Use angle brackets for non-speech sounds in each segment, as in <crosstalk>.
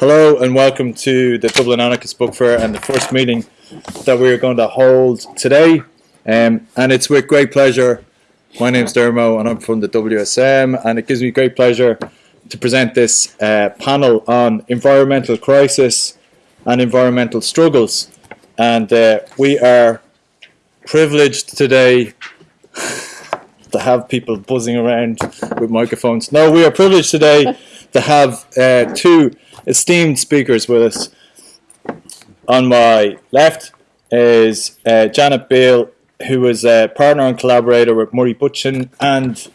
Hello and welcome to the Dublin Anarchist Book Fair and the first meeting that we're going to hold today. Um, and it's with great pleasure. My name's Dermo and I'm from the WSM and it gives me great pleasure to present this uh, panel on environmental crisis and environmental struggles. And uh, we are privileged today <laughs> to have people buzzing around with microphones. No, we are privileged today to have uh, two esteemed speakers with us. On my left is uh, Janet Biehl, who is a partner and collaborator with Murray Bookchin and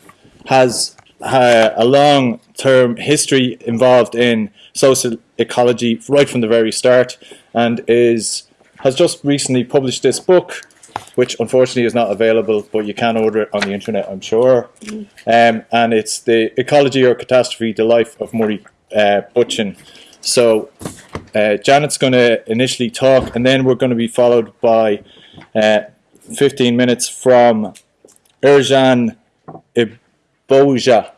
has uh, a long-term history involved in social ecology right from the very start and is has just recently published this book which unfortunately is not available, but you can order it on the internet, I'm sure. Um, and it's the Ecology or Catastrophe, The Life of Murray uh, Bookchin. So uh, Janet's going to initially talk, and then we're going to be followed by uh, 15 minutes from Ercan Iboja.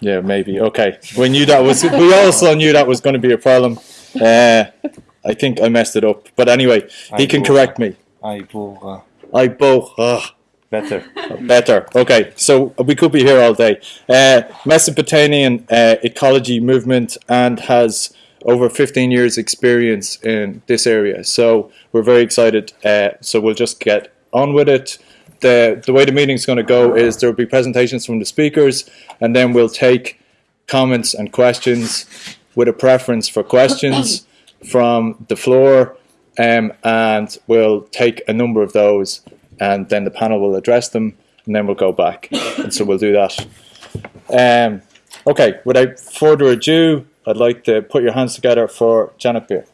Yeah, maybe. Okay. We knew that was. We also knew that was going to be a problem. Uh, I think I messed it up, but anyway, he can correct me. Aibora. I both. Uh, Better. <laughs> better. Okay, so we could be here all day. Uh, Mesopotamian uh, ecology movement and has over 15 years experience in this area. So we're very excited. Uh, so we'll just get on with it. The, the way the meeting's going to go is there will be presentations from the speakers and then we'll take comments and questions with a preference for questions <coughs> from the floor um, and we'll take a number of those and then the panel will address them and then we'll go back and so we'll do that um, okay without further ado I'd like to put your hands together for Janet Biehl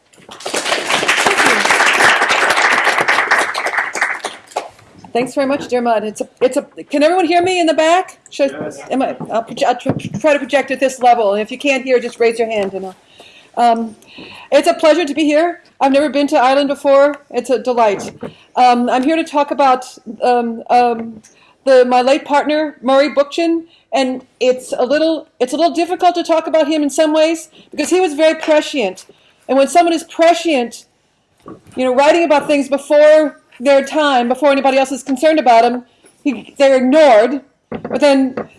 Thanks very much, Dermot. It's a, it's a. Can everyone hear me in the back? Should, am I, I'll, proje- I'll try to project at this level. And if you can't hear, just raise your hand. And I'll, um, it's a pleasure to be here. I've never been to Ireland before. It's a delight. Um, I'm here to talk about um, um, the my late partner Murray Bookchin, and it's a little it's a little difficult to talk about him in some ways because he was very prescient. And when someone is prescient, you know, writing about things before their time, before anybody else is concerned about them, he, they're ignored. But then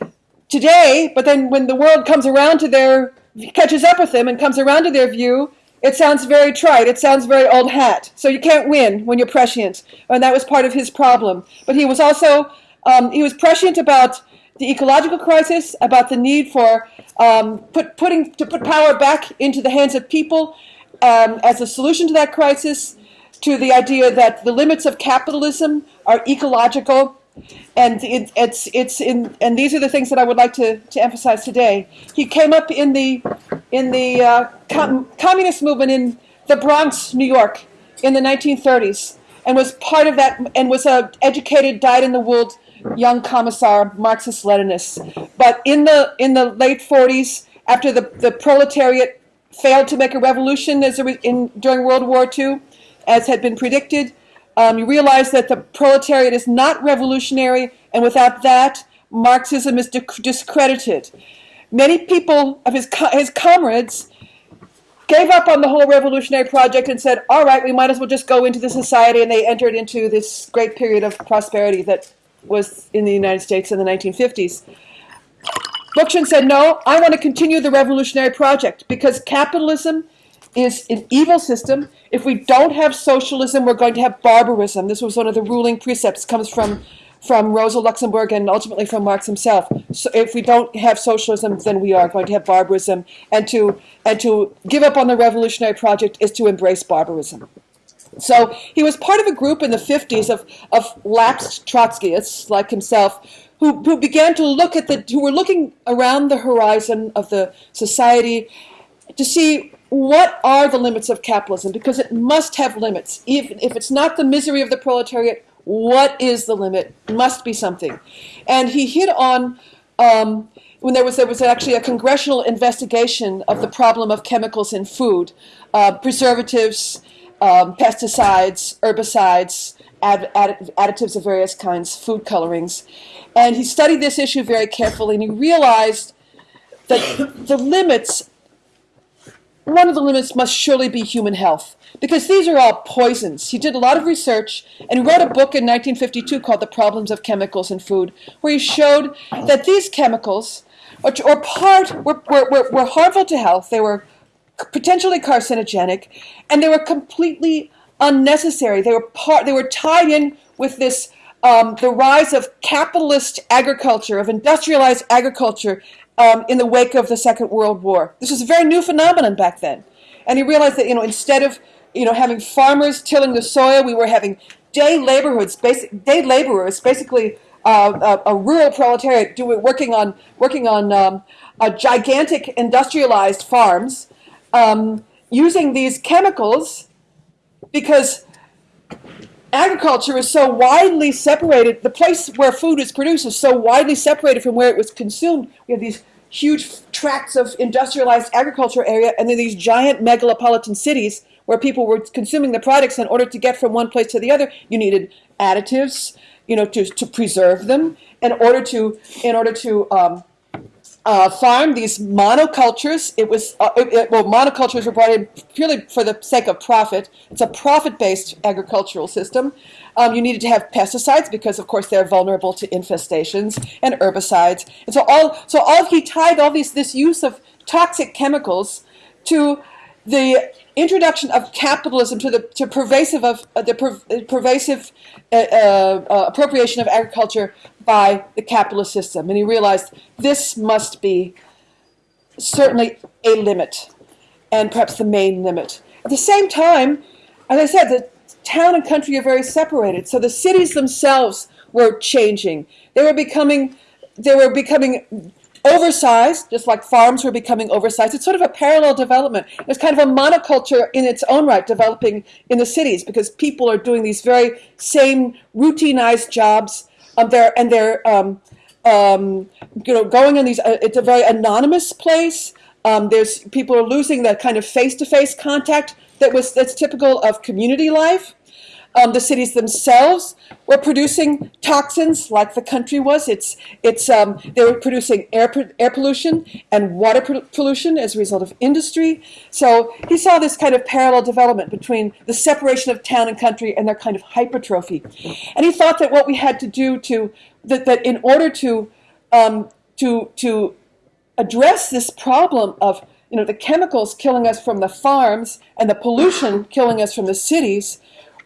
today, but then when the world comes around to their catches up with them and comes around to their view, it sounds very trite. It sounds very old hat. So you can't win when you're prescient, and that was part of his problem. But he was also um, he was prescient about the ecological crisis, about the need for um, put, putting to put power back into the hands of people um, as a solution to that crisis, to the idea that the limits of capitalism are ecological and it, it's it's in and these are the things that I would like to, to emphasize today. He came up in the in the uh, com communist movement in the Bronx, New York, in the 1930s, and was part of that and was a educated, dyed-in-the-wool young commissar, Marxist-Leninist. But in the in the late 40s, after the the proletariat failed to make a revolution as a, in during World War II, as had been predicted. Um, you realize that the proletariat is not revolutionary, and without that, Marxism is discredited. Many people of his, co his comrades gave up on the whole revolutionary project and said, all right, we might as well just go into the society, and they entered into this great period of prosperity that was in the United States in the 1950s. Bookchin said, no, I want to continue the revolutionary project because capitalism is an evil system. If we don't have socialism, we're going to have barbarism. This was one of the ruling precepts, comes from, from Rosa Luxemburg and ultimately from Marx himself. So if we don't have socialism, then we are going to have barbarism. And to, and to give up on the revolutionary project is to embrace barbarism. So he was part of a group in the 50s of, of lapsed Trotskyists like himself who, who began to look at the, who were looking around the horizon of the society to see what are the limits of capitalism? Because it must have limits. If, if it's not the misery of the proletariat, what is the limit? Must be something. And he hit on um, when there was there was actually a congressional investigation of the problem of chemicals in food, uh, preservatives, um, pesticides, herbicides, add, add, additives of various kinds, food colorings, and he studied this issue very carefully, and he realized that the limits one of the limits must surely be human health because these are all poisons. He did a lot of research and wrote a book in 1952 called The Problems of Chemicals in Food, where he showed that these chemicals, or, or part, were, were, were harmful to health. They were potentially carcinogenic, and they were completely unnecessary. They were part. They were tied in with this um, the rise of capitalist agriculture, of industrialized agriculture, um, in the wake of the Second World War. This was a very new phenomenon back then, and he realized that you know instead of you know having farmers tilling the soil, we were having day laborhoods, basic day laborers, basically. Uh, a, a, rural proletariat doing working on working on um, gigantic industrialized farms, um, using these chemicals because agriculture is so widely separated, the place where food is produced is so widely separated from where it was consumed. We have these huge tracts of industrialized agriculture area and then these giant megalopolitan cities where people were consuming the products in order to get from one place to the other. You needed additives, you know, to, to preserve them in order to, in order to um, uh, farm these monocultures. It was uh, it, well, monocultures were brought in purely for the sake of profit. It's a profit-based agricultural system. Um, you needed to have pesticides because, of course, they're vulnerable to infestations and herbicides. And so all so all he tied all these this use of toxic chemicals to the introduction of capitalism to the to pervasive of uh, the per, pervasive uh, uh, appropriation of agriculture by the capitalist system. And he realized this must be certainly a limit, and perhaps the main limit. At the same time, as I said, the town and country are very separated. So the cities themselves were changing. They were becoming, they were becoming oversized, just like farms were becoming oversized. It's sort of a parallel development. It's kind of a monoculture in its own right developing in the cities because people are doing these very same routinized jobs um, and they're um, um, you know going in these. Uh, it's a very anonymous place. Um, there's people are losing that kind of face-to-face contact that was that's typical of community life. Um, the cities themselves were producing toxins like the country was. It's, it's, um, they were producing air, air pollution and water pollution as a result of industry. So he saw this kind of parallel development between the separation of town and country and their kind of hypertrophy. And he thought that what we had to do to, that, that in order to, um, to, to address this problem of you know, the chemicals killing us from the farms and the pollution killing us from the cities,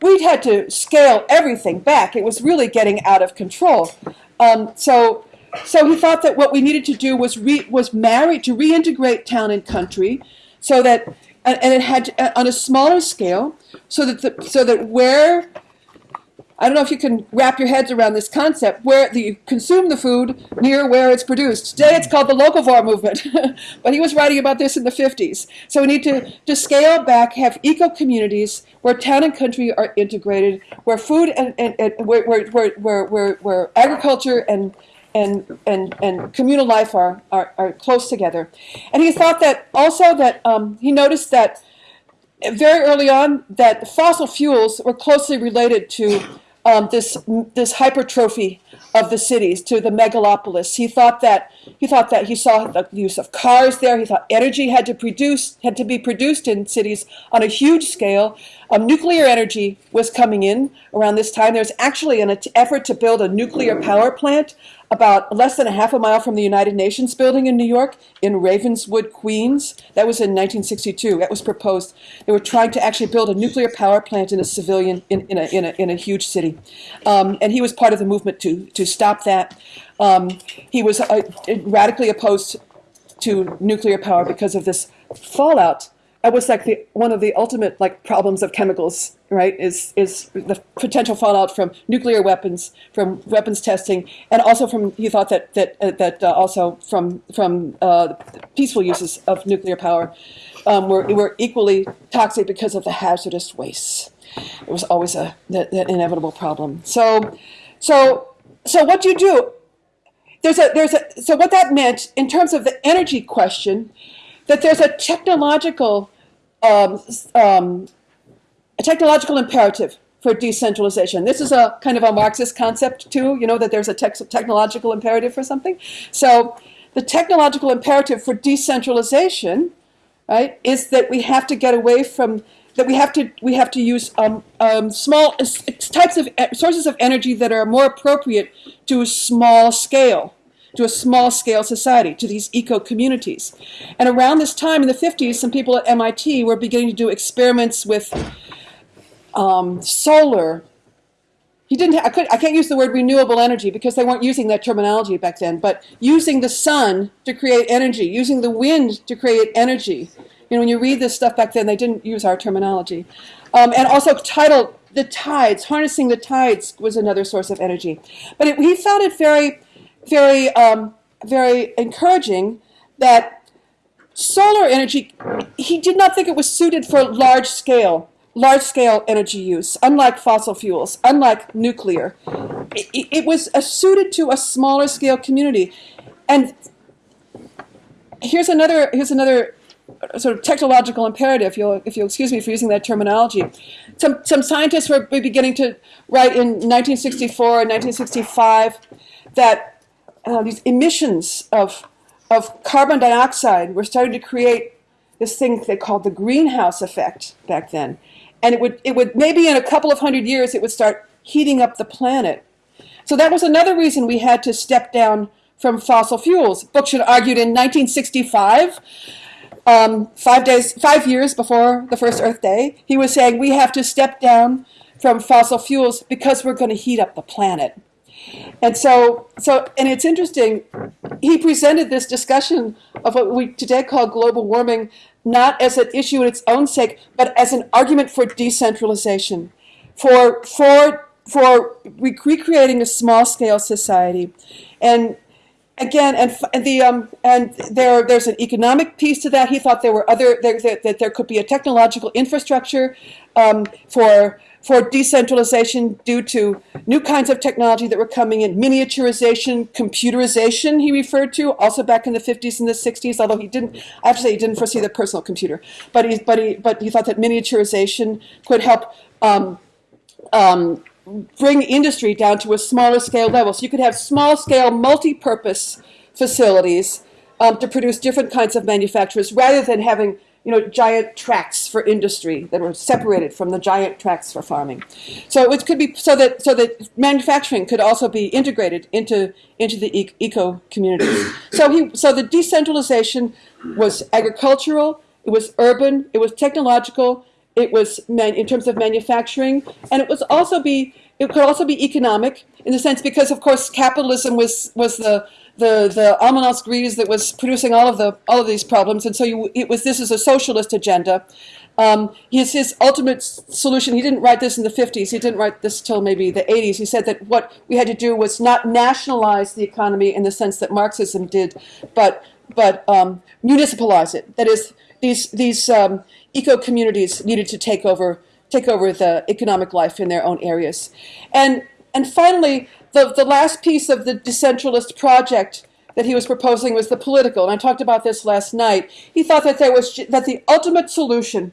we had to scale everything back. It was really getting out of control. Um, so, so he thought that what we needed to do was re, was marry to reintegrate town and country, so that and, and it had to, on a smaller scale, so that the, so that where I don't know if you can wrap your heads around this concept where the, you consume the food near where it's produced. Today it's called the locavore movement, <laughs> but he was writing about this in the 50s. So we need to, to scale back, have eco communities where town and country are integrated, where food and, and, and where, where, where, where, where agriculture and and, and, and communal life are, are, are close together. And he thought that also that um, he noticed that very early on that fossil fuels were closely related to um, this this hypertrophy of the cities to the megalopolis. He thought that he thought that he saw the use of cars there. He thought energy had to produce had to be produced in cities on a huge scale. Um, nuclear energy was coming in around this time. There's actually an effort to build a nuclear power plant about less than a half a mile from the United Nations building in New York, in Ravenswood, Queens. That was in 1962. That was proposed. They were trying to actually build a nuclear power plant in a civilian, in, in, a, in, a, in a huge city. Um, and he was part of the movement to, to stop that. Um, he was uh, radically opposed to nuclear power because of this fallout that was like the one of the ultimate like problems of chemicals, right? Is is the potential fallout from nuclear weapons, from weapons testing, and also from he thought that that uh, that uh, also from from uh, peaceful uses of nuclear power um, were were equally toxic because of the hazardous wastes. It was always a that inevitable problem. So, so so what do you do? There's a there's a so what that meant in terms of the energy question that there's a technological um, um, a technological imperative for decentralization. This is a kind of a Marxist concept too, you know, that there's a te technological imperative for something. So the technological imperative for decentralization right, is that we have to get away from that we have to we have to use um, um, small types of sources of energy that are more appropriate to a small scale to a small scale society, to these eco communities. And around this time in the 50s, some people at MIT were beginning to do experiments with um, solar. He didn't. I, could, I can't use the word renewable energy because they weren't using that terminology back then. But using the sun to create energy, using the wind to create energy, you know, when you read this stuff back then, they didn't use our terminology. Um, and also tidal, the tides, harnessing the tides was another source of energy. But it, he found it very, very, um, very encouraging that solar energy, he did not think it was suited for large scale, large scale energy use, unlike fossil fuels, unlike nuclear. It, it was suited to a smaller scale community. And here's another, here's another sort of technological imperative, if you'll, if you'll excuse me for using that terminology. Some, some scientists were beginning to write in 1964 and 1965 that uh, these emissions of, of carbon dioxide were starting to create this thing they called the greenhouse effect back then. And it would, it would maybe in a couple of hundred years, it would start heating up the planet. So that was another reason we had to step down from fossil fuels. Bookchin argued in 1965 um, five days, five years before the first Earth Day, he was saying we have to step down from fossil fuels because we're going to heat up the planet. And so, so, and it's interesting. He presented this discussion of what we today call global warming, not as an issue in its own sake, but as an argument for decentralization, for for for recreating a small-scale society, and again, and, and the um, and there there's an economic piece to that. He thought there were other there, that, that there could be a technological infrastructure um, for for decentralization due to new kinds of technology that were coming in, miniaturization, computerization. He referred to also back in the 50s and the 60s. Although he didn't, I have to say, he didn't foresee the personal computer, but he but he but he thought that miniaturization could help. Um, um, bring industry down to a smaller scale level. So you could have small scale, multi-purpose facilities um, to produce different kinds of manufacturers rather than having you know, giant tracts for industry that were separated from the giant tracts for farming. So it could be so that so that manufacturing could also be integrated into into the eco communities. so he so the decentralization was agricultural, it was urban, it was technological, it was man in terms of manufacturing, and it was also be it could also be economic in the sense because of course capitalism was was the the the almond grise that was producing all of the all of these problems, and so you, it was this is a socialist agenda. Um, his his ultimate solution. He didn't write this in the 50s. He didn't write this till maybe the 80s. He said that what we had to do was not nationalize the economy in the sense that Marxism did, but but um, municipalize it. That is, these these um, eco communities needed to take over take over the economic life in their own areas. And and finally, the, the last piece of the decentralist project that he was proposing was the political. And I talked about this last night. He thought that there was that the ultimate solution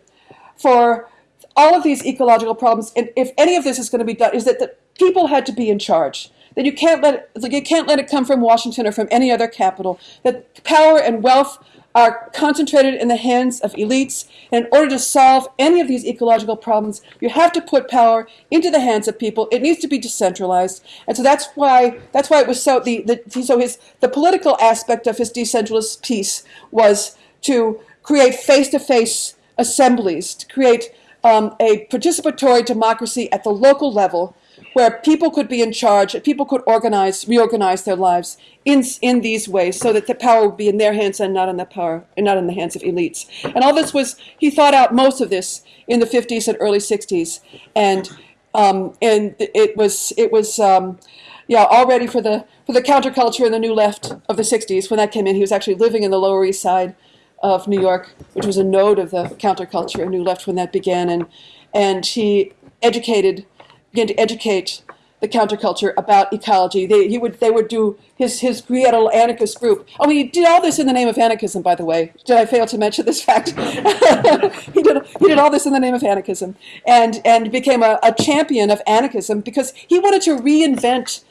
for all of these ecological problems, and if any of this is going to be done, is that the people had to be in charge. That you can't let it, you can't let it come from Washington or from any other capital. That power and wealth are concentrated in the hands of elites. And in order to solve any of these ecological problems, you have to put power into the hands of people. It needs to be decentralized. And so that's why that's why it was so the, the so his the political aspect of his decentralist piece was to create face-to-face assemblies, to create um, a participatory democracy at the local level where people could be in charge, people could organize, reorganize their lives in, in these ways so that the power would be in their hands and not in the power and not in the hands of elites. And all this was, he thought out most of this in the 50s and early 60s. And, um, and it was, it was um, yeah, already for the, for the counterculture and the new left of the 60s when that came in. He was actually living in the Lower East Side of New York, which was a node of the counterculture and new left when that began. And, and he educated began to educate the counterculture about ecology. They, he would, they would do his, his little anarchist group. Oh, he did all this in the name of anarchism, by the way. Did I fail to mention this fact? <laughs> he, did, he did all this in the name of anarchism and, and became a, a champion of anarchism because he wanted to reinvent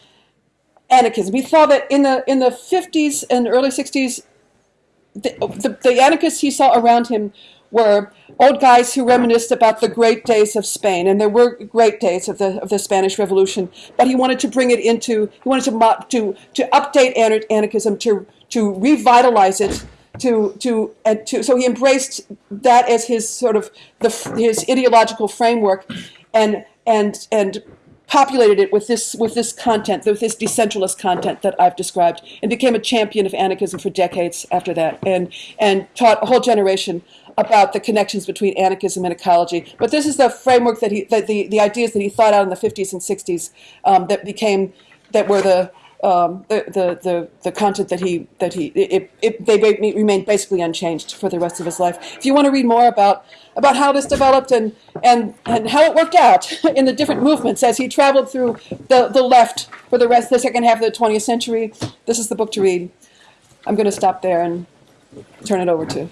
anarchism. He saw that in the, in the 50s and early 60s, the, the, the anarchists he saw around him were old guys who reminisced about the great days of Spain, and there were great days of the of the Spanish Revolution. But he wanted to bring it into he wanted to to to update anarchism to to revitalize it to to and to so he embraced that as his sort of the his ideological framework and and and populated it with this with this content, with this decentralist content that I've described, and became a champion of anarchism for decades after that, and and taught a whole generation about the connections between anarchism and ecology. But this is the framework that he, that the, the ideas that he thought out in the 50s and 60s um, that became, that were the, um, the, the, the, the, content that he, that he it, it, they remained basically unchanged for the rest of his life. If you want to read more about, about how this developed and, and, and how it worked out <laughs> in the different movements as he traveled through the, the left for the rest the second half of the 20th century, this is the book to read. I'm going to stop there and turn it over to.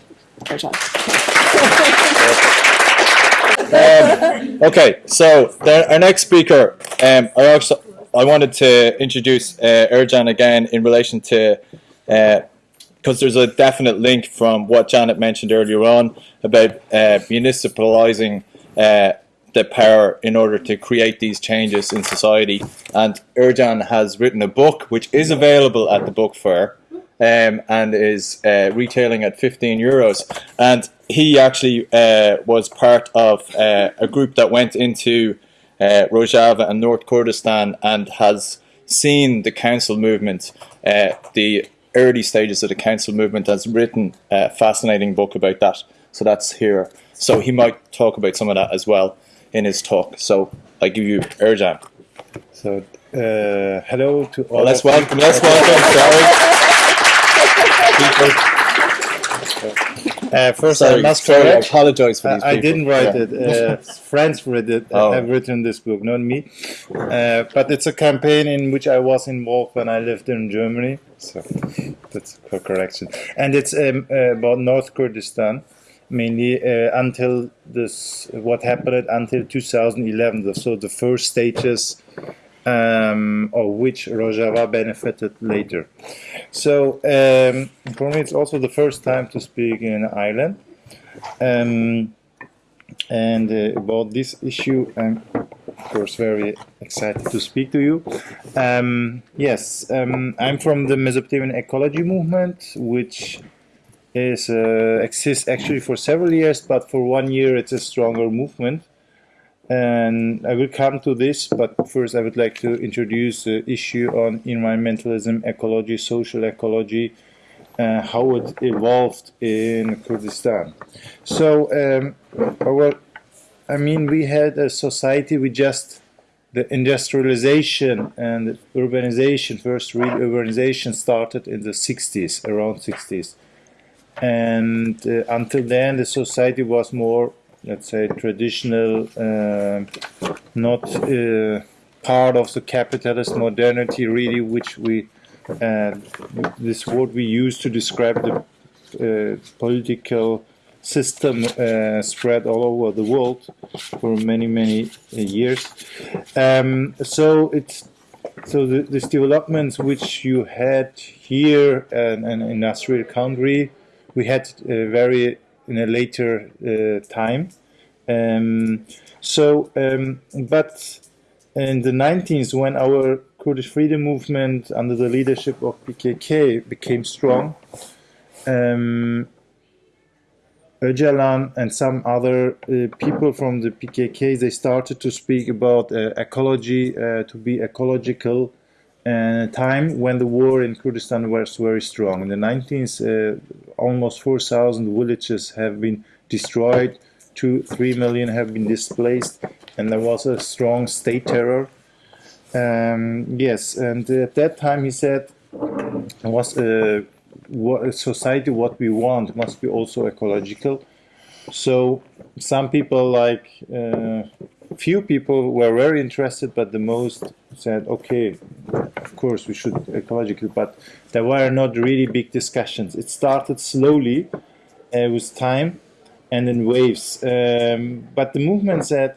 Um, okay, so our next speaker, um, I also I wanted to introduce uh, Ercan again in relation to because uh, there's a definite link from what Janet mentioned earlier on about uh, municipalizing uh, the power in order to create these changes in society. And Ercan has written a book which is available at the book fair um, and is uh, retailing at 15 euros. And he actually uh, was part of uh, a group that went into uh, Rojava and North Kurdistan and has seen the council movement, uh, the early stages of the council movement, has written a fascinating book about that. So that's here. So he might talk about some of that as well in his talk. So I give you Ercan. So uh, hello to all. Well, let's welcome. Let's welcome. Sorry. Uh, first, sorry, I must sorry, correct. I apologize for these I people. didn't write Yeah. it. Uh, friends read it. Oh. have written this book, not me. Uh, but it's a campaign in which I was involved when I lived in Germany. So that's a correction. And it's um, uh, about North Kurdistan, mainly uh, until this what happened until 2011. So the first stages um, of which Rojava benefited later. So um, for me, it's also the first time to speak in Ireland. Um, and uh, about this issue, I'm of course very excited to speak to you. Um, yes, um, I'm from the Mesopotamian ecology movement, which is uh, exists actually for several years, but for one year it's a stronger movement and I will come to this, but first I would like to introduce the issue on environmentalism, ecology, social ecology, uh, how it evolved in Kurdistan. So, um, our, I mean, we had a society with just the industrialization and urbanization, first real urbanization started in the 60s, around 60s. And uh, until then, the society was more let's say traditional uh, not uh, part of the capitalist modernity really which we uh, this word we use to describe the uh, political system uh, spread all over the world for many many uh, years. Um, so it's so the, this developments which you had here and in an industrial country we had very in a later uh, time. Um, so, um, but in the 90s, when our Kurdish freedom movement under the leadership of PKK became strong, um, Öcalan and some other uh, people from the PKK, they started to speak about uh, ecology, uh, to be ecological, uh, time when the war in Kurdistan was very strong. In the 19th, uh, almost 4,000 villages have been destroyed, two, three million have been displaced, and there was a strong state terror. Um, yes, and at that time he said, was a, a society what we want must be also ecological. So some people like uh, few people were very interested, but the most said, okay, of course we should ecological, but there were not really big discussions. It started slowly uh, with time and in waves. Um, but the movement said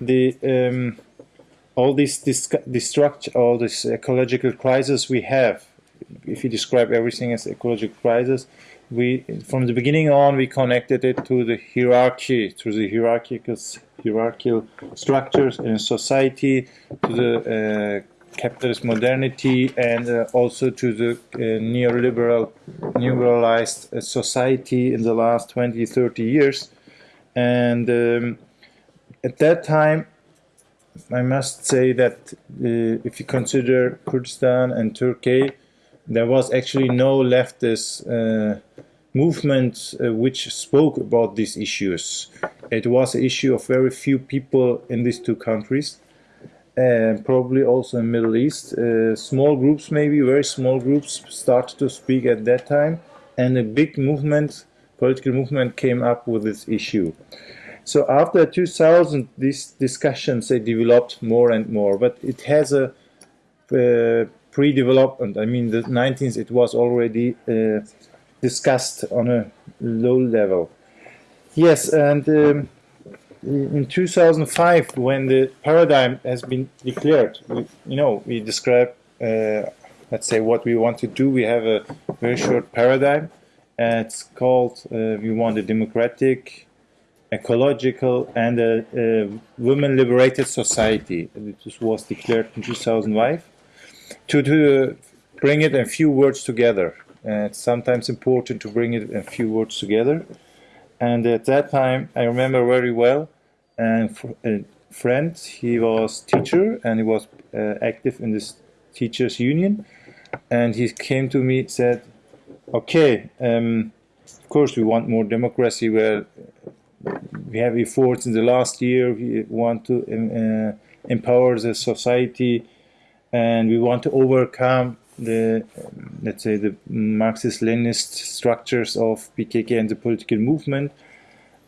the um, all this destruction, all this ecological crisis we have, if you describe everything as ecological crisis, we from the beginning on we connected it to the hierarchy, to the hierarchical hierarchical structures in society, to the uh, capitalist modernity, and uh, also to the uh, neoliberal, neoliberalized uh, society in the last 20, 30 years. And um, at that time, I must say that uh, if you consider Kurdistan and Turkey, there was actually no leftist uh, movement uh, which spoke about these issues. It was an issue of very few people in these two countries, and probably also in Middle East. Uh, small groups, maybe very small groups, started to speak at that time, and a big movement, political movement, came up with this issue. So after 2000, these discussions they developed more and more, but it has a uh, pre-development. I mean, the 19th it was already uh, discussed on a low level. Yes, and um, in 2005, when the paradigm has been declared, we, you know, we describe, uh, let's say, what we want to do. We have a very short paradigm. It's called, uh, we want a democratic, ecological, and a, a women-liberated society. This was declared in 2005. To, to bring it in few words together. It's sometimes important to bring it in a few words together. And at that time, I remember very well, and a friend, he was teacher and he was uh, active in this teachers union. And he came to me said, okay, um, of course we want more democracy where we have efforts in the last year, we want to um, uh, empower the society and we want to overcome the let's say the Marxist-Leninist structures of PKK and the political movement.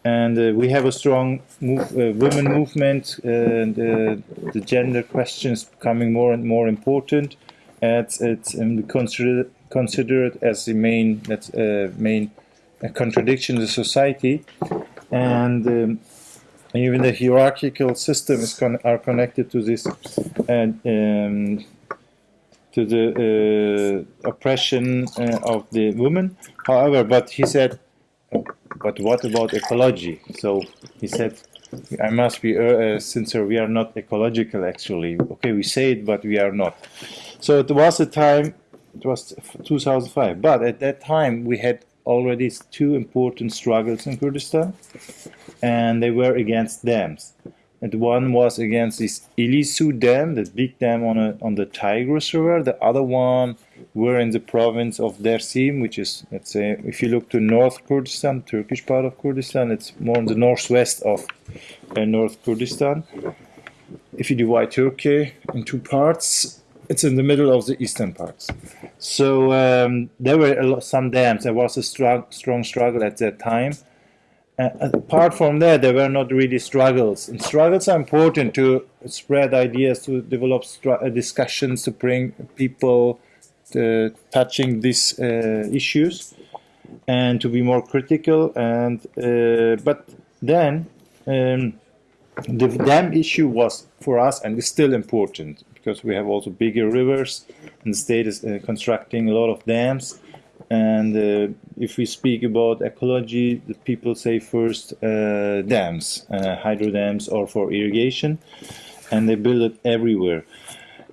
And uh, we have a strong move, uh, women movement, and uh, the gender questions becoming more and more important. It's, it's um, we consider consider as the main that's uh, main uh, contradiction in the society, and um, even the hierarchical system is con are connected to this and um, to the uh, oppression uh, of the women. However, but he said, but what about ecology? So he said, I must be uh, sincere, we are not ecological actually. Okay, we say it, but we are not. So it was a time, it was 2005, but at that time we had already two important struggles in Kurdistan, and they were against dams and one was against this Ilisu Dam, the big dam on a, on the Tigris River. The other one were in the province of Dersim, which is, let's say, if you look to North Kurdistan, Turkish part of Kurdistan, it's more in the northwest of uh, North Kurdistan. If you divide Turkey in two parts, it's in the middle of the eastern parts. So um, there were lot, some dams. There was a strong, strong struggle at that time uh, apart from that, there were not really struggles. And struggles are important to spread ideas, to develop uh, discussions, to bring people to touching these uh, issues, and to be more critical. And uh, but then um, the dam issue was for us, and is still important because we have also bigger rivers, and the state is uh, constructing a lot of dams and uh, if we speak about ecology, the people say first uh, dams, uh, hydro dams, or for irrigation, and they build it everywhere.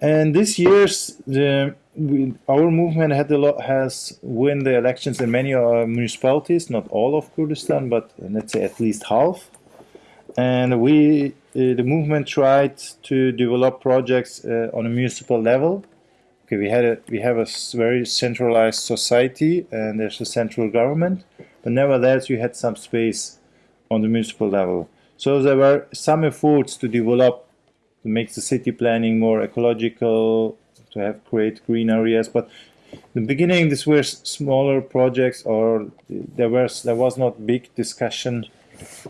And this year's the, we, our movement had a lot has won the elections in many uh, municipalities, not all of Kurdistan, but let's say at least half. And we, uh, the movement tried to develop projects uh, on a municipal level okay, we had a we have a very centralized society and there's a central government, but nevertheless you had some space on the municipal level. So there were some efforts to develop to make the city planning more ecological, to have create green areas, but in the beginning these were smaller projects or there was there was not big discussion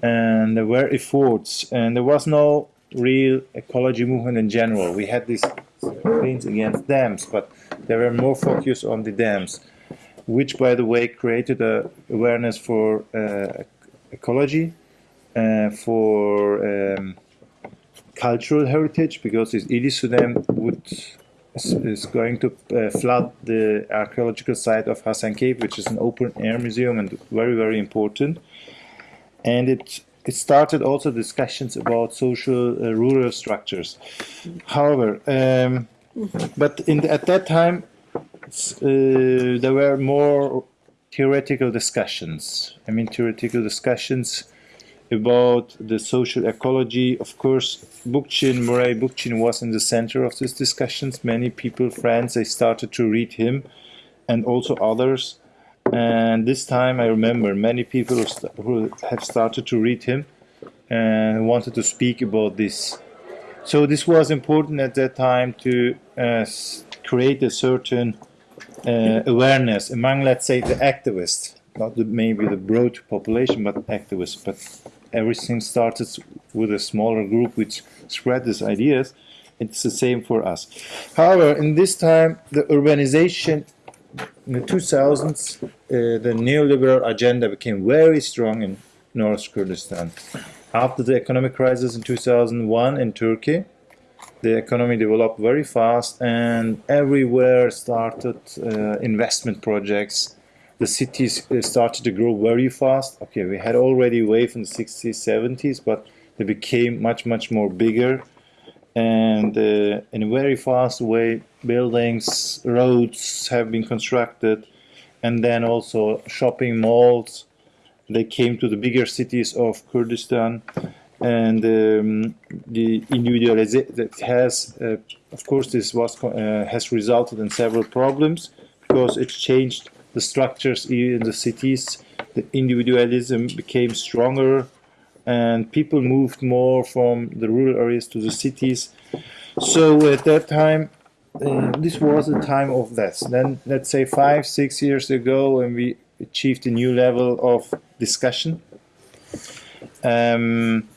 and there were efforts and there was no real ecology movement in general. We had these campaigns against dams, but they were more focused on the dams, which, by the way, created a awareness for uh, ecology, uh, for um, cultural heritage, because this Ilisu Dam would is, going to uh, flood the archaeological site of Hasankeyf, which is an open air museum and very very important. And it it started also discussions about social uh, rural structures. However, um, but in the, at that time uh, there were more theoretical discussions. I mean, theoretical discussions about the social ecology. Of course, Bookchin, Murray Bookchin was in the center of these discussions. Many people, friends, they started to read him and also others. And this time I remember many people who, have started to read him and wanted to speak about this. So this was important at that time to uh, create a certain uh, awareness among, let's say, the activists, not the, maybe the broad population, but activists. But everything started with a smaller group which spread these ideas. It's the same for us. However, in this time, the urbanization in the 2000s, uh, the neoliberal agenda became very strong in North Kurdistan. After the economic crisis in 2001 in Turkey, the economy developed very fast and everywhere started uh, investment projects the cities uh, started to grow very fast okay we had already wave in the 60s 70s but they became much much more bigger and uh, in a very fast way buildings roads have been constructed and then also shopping malls they came to the bigger cities of Kurdistan and um, the individualization that has, uh, of course, this was uh, has resulted in several problems because it changed the structures in the cities. The individualism became stronger, and people moved more from the rural areas to the cities. So at that time, uh, this was a time of this. Then, let's say five, six years ago, when we achieved a new level of discussion. Um,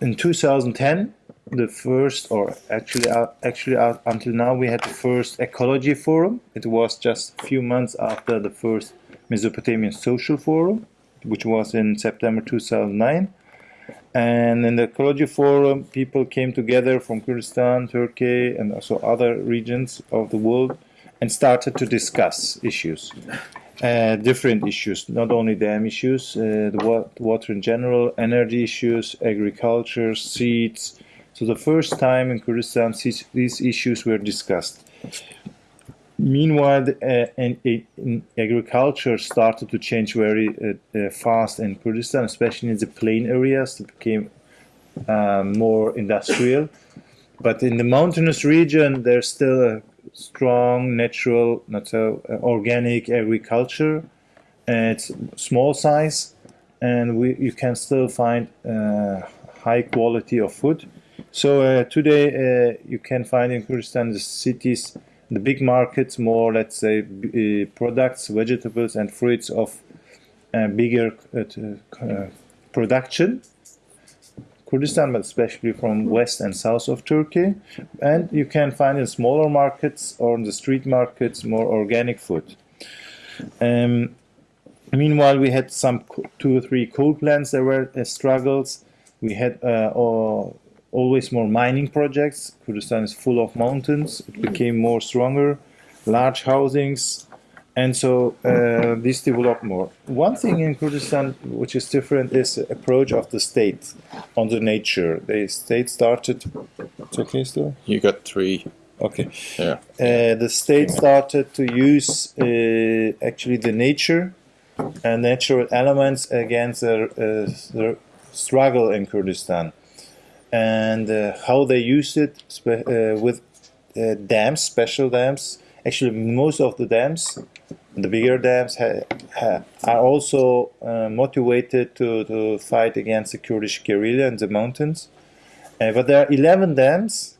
in 2010 the first or actually uh, actually uh, until now we had the first ecology forum it was just a few months after the first mesopotamian social forum which was in september 2009 and in the ecology forum people came together from kurdistan turkey and also other regions of the world and started to discuss issues uh, different issues, not only dam issues, uh, the wa water in general, energy issues, agriculture, seeds. So the first time in Kurdistan these issues were discussed. Meanwhile, uh, agriculture started to change very uh, uh, fast in Kurdistan, especially in the plain areas. It became uh, more industrial. But in the mountainous region, there's still a strong, natural, not so uh, organic agriculture. it's small size, and we you can still find uh, high quality of food. So uh, today you can find in Kurdistan the cities, the big markets, more let's say uh, products, vegetables, and fruits of uh, bigger production Kurdistan, but especially from west and south of Turkey. And you can find in smaller markets or in the street markets more organic food. Um, meanwhile, we had some two or three coal plants that were uh, struggles. We had uh, always more mining projects. Kurdistan is full of mountains. It became more stronger. Large housings, and so uh, this developed more. One thing in Kurdistan which is different is the approach of the state on the nature. The state started. It's okay still? You got three. Okay. Yeah. Uh, the state started to use uh, actually the nature and natural elements against the, uh, the struggle in Kurdistan. And uh, how they used it uh, with dams, special dams. Actually, most of the dams the bigger dams are also uh, motivated to, to fight against the Kurdish guerrilla in the mountains. Uh, but there are 11 dams,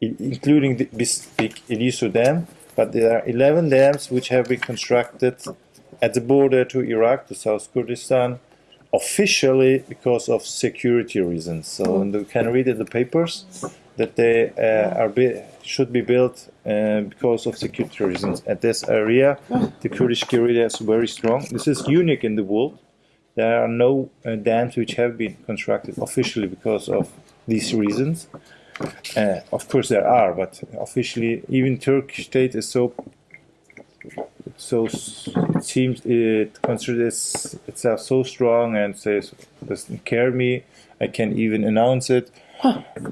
including the big Ilisu Dam, but there are 11 dams which have been constructed at the border to Iraq, to South Kurdistan, officially because of security reasons. So mm. you can read in the papers that they uh, are should be built uh, because of security reasons. At this area, the Kurdish guerrilla is very strong. This is unique in the world. There are no uh, dams which have been constructed officially because of these reasons. Uh, of course, there are, but officially, even Turkish state is so so it seems it considers itself so strong and says doesn't care me. I can even announce it.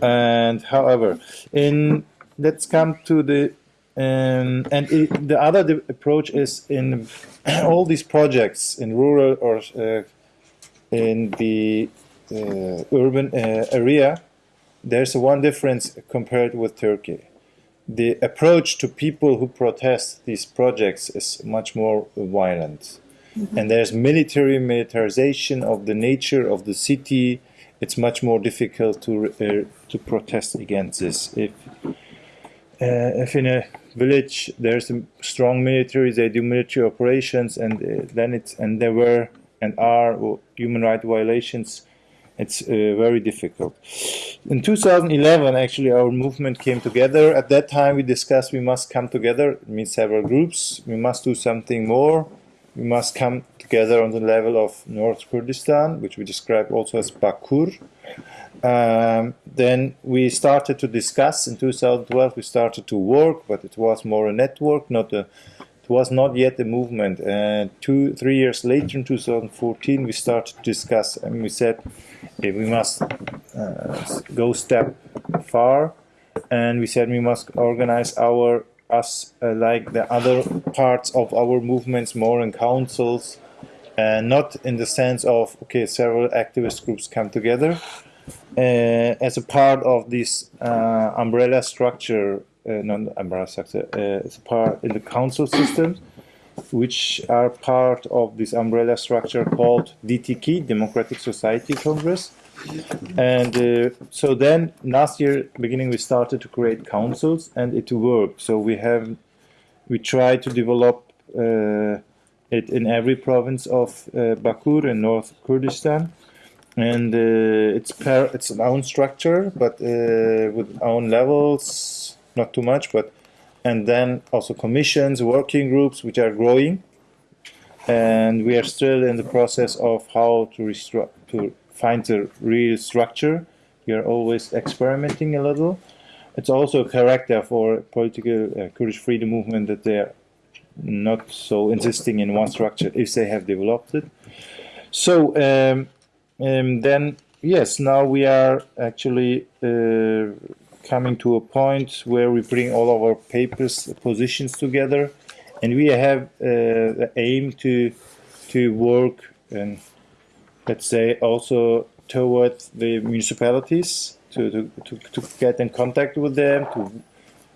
And however, in let's come to the um, and it, the other the approach is in <clears throat> all these projects in rural or uh, in the uh, urban uh, area. There's one difference compared with Turkey the approach to people who protest these projects is much more violent. And there's military militarization of the nature of the city. It's much more difficult to uh, to protest against this. If uh, if in a village there's a strong military, they do military operations, and uh, then it's and there were and are human rights violations. It's uh, very difficult. In 2011, actually, our movement came together. At that time, we discussed we must come together, it means several groups. We must do something more. We must come together on the level of North Kurdistan, which we describe also as Bakur. Um, then we started to discuss. In 2012, we started to work, but it was more a network, not a. It was not yet a movement. And two, three years later, in 2014, we started to discuss, and we said we must uh, go step far, and we said we must organize our us uh, like the other parts of our movements more in councils, and not in the sense of okay, several activist groups come together. Uh, as a part of this uh, umbrella structure, uh, not umbrella structure, as a part in the council systems, which are part of this umbrella structure called DTK, Democratic Society Congress. And uh, so then last year, beginning, we started to create councils, and it worked. So we have, we try to develop uh, it in every province of uh, Bakur in North Kurdistan and uh, it's per it's an own structure but uh, with own levels not too much but and then also commissions working groups which are growing. And we are still in the process of how to to find the real structure. We are always experimenting a little. It's also a character for political uh, Kurdish freedom movement that they're not so insisting in one structure if they have developed it. So um, um, then yes, now we are actually uh, coming to a point where we bring all our papers positions together, and we have uh, the aim to to work and let's say also towards the municipalities to, to, to, to get in contact with them to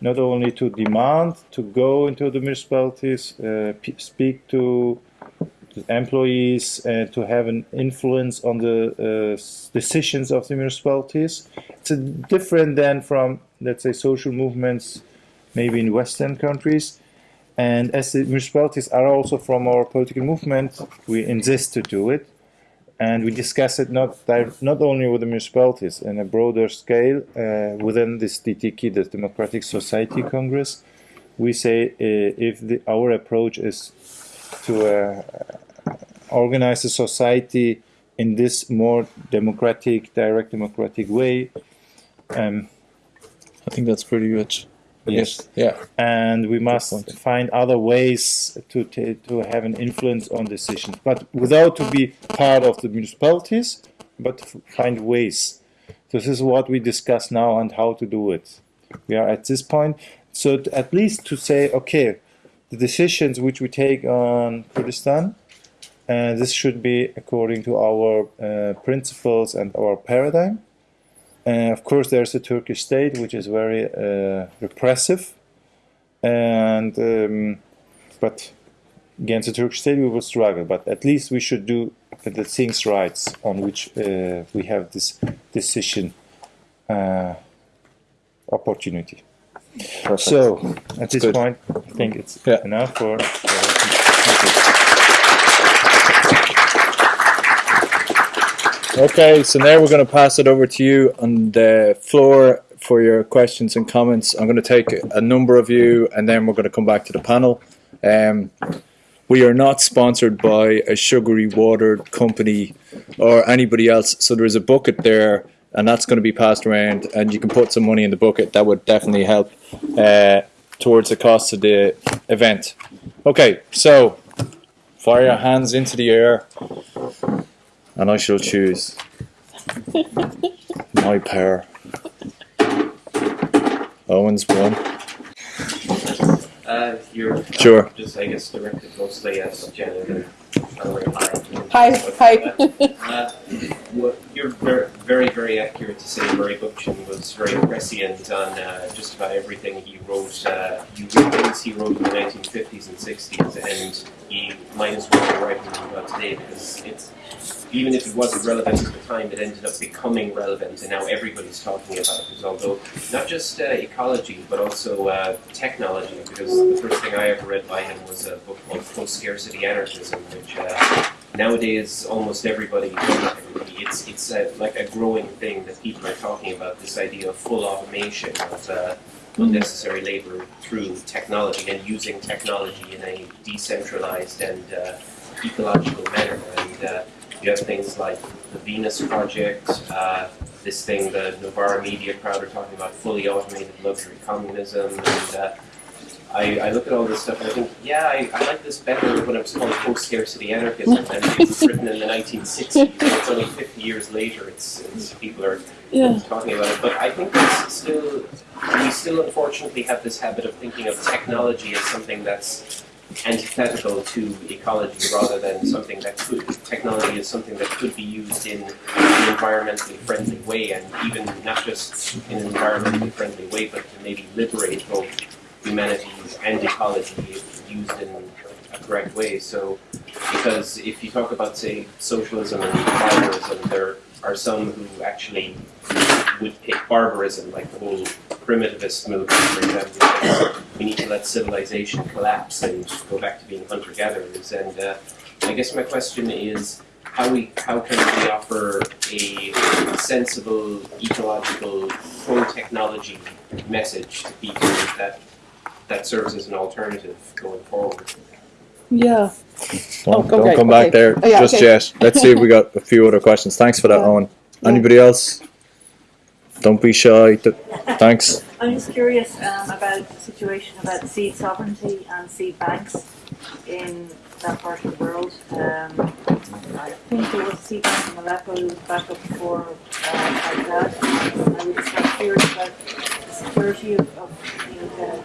not only to demand to go into the municipalities uh, speak to employees uh, to have an influence on the uh, decisions of the municipalities. It's a different than from, let's say, social movements, maybe in Western countries. And as the municipalities are also from our political movement, we insist to do it. And we discuss it not not only with the municipalities in a broader scale uh, within this DTK, the Democratic Society Congress. We say uh, if the, our approach is to uh, organize the society in this more democratic, direct democratic way. Um, I think that's pretty good. yes, Yeah. and we must find other ways to to have an influence on decisions, but without to be part of the municipalities, but find ways. This is what we discuss now and how to do it. We are at this point, so t- at least to say, okay, the decisions which we take on Kurdistan, uh, this should be according to our uh, principles and our paradigm. Uh, of course, there's a Turkish state which is very uh, repressive, and um, but against the Turkish state we will struggle. But at least we should do the things right on which uh, we have this decision uh, opportunity. Perfect. So at this good. point, I think it's Yeah. enough for. Okay, so now we're going to pass it over to you on the floor for your questions and comments. I'm going to take a number of you and then we're going to come back to the panel. Um, we are not sponsored by a sugary water company or anybody else. So there's a bucket there and that's going to be passed around, and you can put some money in the bucket. That would definitely help uh, towards the cost of the event. Okay, so fire your hands into the air, and I shall choose <laughs> my pair. Owen's one. Uh, you're Sure. just, I guess, directed mostly at Janet and Valerie. Hi, hi. Uh, you're very, very, very accurate to say Murray Bookchin was very prescient on uh, just about everything he wrote. Uh, you read things he wrote in the 1950s and 60s, and he might as well be writing about today because it's even if it wasn't relevant at the time, it ended up becoming relevant, and now everybody's talking about it. Although not just uh, ecology, but also uh, technology. Because the first thing I ever read by him was a book called Post-Scarcity Anarchism, which uh, nowadays almost everybody, everybody it's it's uh, like a growing thing that people are talking about. This idea of full automation of uh, unnecessary labor through technology and using technology in a decentralized and uh, ecological manner. And uh, you have things like the Venus Project, uh, this thing the Novara Media crowd are talking about, fully automated luxury communism, and uh, I, I look at all this stuff and I think, yeah, I, I like this better when it was called post-scarcity anarchism and it was written in the 1960s. It's only 50 years later. It's, it's people are Yeah. talking about it, but I think it's still we still unfortunately have this habit of thinking of technology as something that's antithetical to ecology rather than something that could technology is something that could be used in an environmentally friendly way and even not just in an environmentally friendly way but to maybe liberate both humanity and ecology if used in a correct way. So because if you talk about say socialism and barbarism there are some who actually would pick barbarism, like the whole primitivist movement, for example. We need to let civilization collapse and go back to being hunter-gatherers. And uh, I guess my question is, how we how can we offer a sensible, ecological, pro-technology message to people that that serves as an alternative going forward? Yeah. Oh, Don't, go don't right, come back okay. there Oh, yeah, just okay. yet. Let's see if we got a few other questions. Thanks for that, Yeah. Owen. Yeah. Anybody else? Don't be shy. Thanks. I'm just curious um, about the situation about seed sovereignty and seed banks in that part of the world. Um, I think there was a seed bank in Aleppo who was back up before uh, Baghdad. I was just kind curious about the security of, of you know,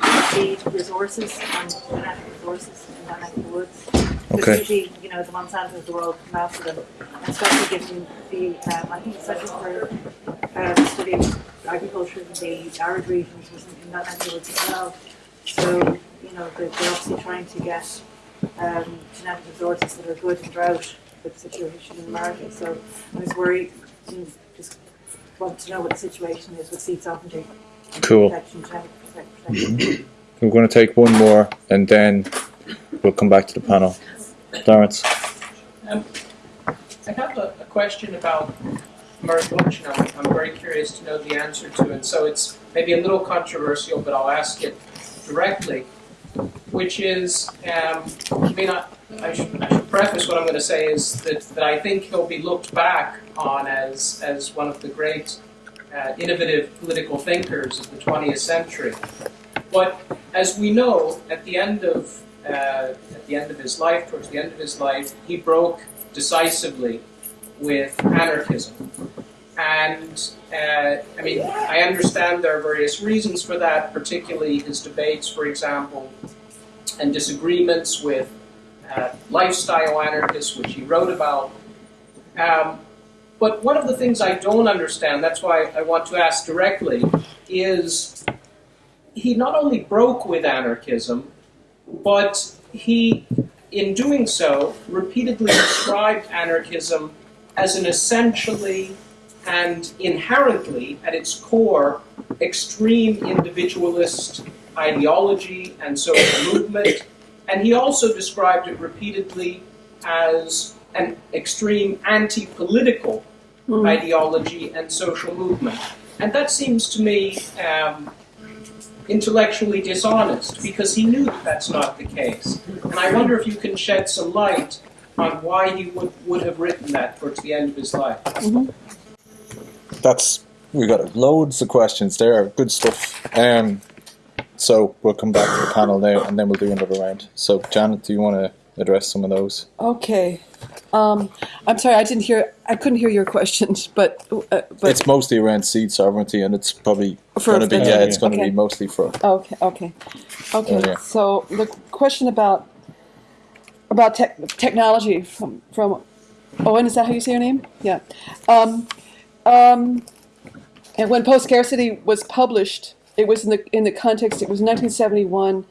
the seed resources and genetic resources in that neck of the woods. Because Okay. usually, you know, the Monsanto of the world come after them, and especially given the, um, I think especially for uh, the study of agriculture in the arid regions was in that neck of the woods as well. So, you know, they're, they're obviously trying to get um, genetic resources that are good in drought with the situation in America. So I was worried, and just want to know what the situation is with seed sovereignty. and Cool. Protection, genetic prote- protection. We're going to take one more and then we'll come back to the panel. Lawrence. Um, I have a, a question about Murray Bookchin. I'm, I'm very curious to know the answer to it. So it's maybe a little controversial, but I'll ask it directly. Which is, um, I mean, I, I, should, I should preface what I'm going to say is that, that I think he'll be looked back on as, as one of the great uh, innovative political thinkers of the 20th century. But as we know, at the end of uh, at the end of his life, towards the end of his life, he broke decisively with anarchism. And uh, I mean, I understand there are various reasons for that, particularly his debates, for example, and disagreements with uh, lifestyle anarchists, which he wrote about. Um, but one of the things I don't understand, that's why I want to ask directly, is he not only broke with anarchism, but he, in doing so, repeatedly described anarchism as an essentially and inherently, at its core, extreme individualist ideology and social movement. And he also described it repeatedly as an extreme anti political ideology and social movement. And that seems to me um, intellectually dishonest because he knew that that's not the case. And I wonder if you can shed some light on why he would, would have written that towards the end of his life. that's we got loads of questions there. Good stuff. Um, so we'll come back to the panel now, and then we'll do another round. So Janet, do you want to address some of those? Okay. Um, I'm sorry, I didn't hear. I couldn't hear your questions, <laughs> but uh, but it's mostly around seed sovereignty, and it's probably going to be yeah, it's going to Okay. be mostly for Okay, okay, okay. Oh, yeah. So the question about about tech technology from from Owen, is that how you say your name? Yeah. Um, um, and when Post Scarcity was published, it was in the in the context. It was 1971,